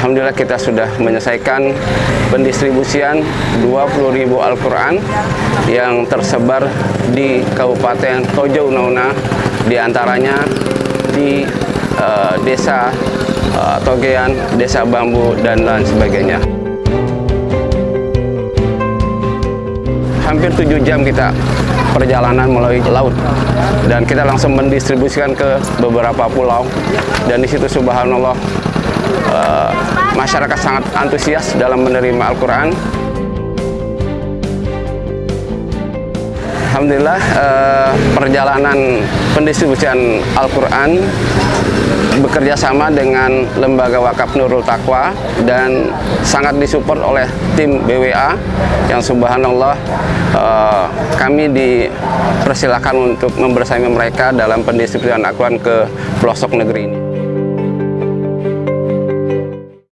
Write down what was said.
Alhamdulillah kita sudah menyelesaikan pendistribusian 20.000 Al-Quran yang tersebar di Kabupaten Tojo Unauna, di antaranya di uh, desa uh, Togean, desa Bambu, dan lain sebagainya. Hampir tujuh jam kita perjalanan melalui laut dan kita langsung mendistribusikan ke beberapa pulau dan di situ subhanallah uh, masyarakat sangat antusias dalam menerima Al-Quran. Alhamdulillah uh, perjalanan pendistribusian Al-Quran bekerja sama dengan Lembaga Wakaf Nurul Taqwa dan sangat disupport oleh tim BWA yang subhanallah uh, kami dipersilakan untuk membersama mereka dalam pendistribusian Al-Quran ke pelosok negeri ini.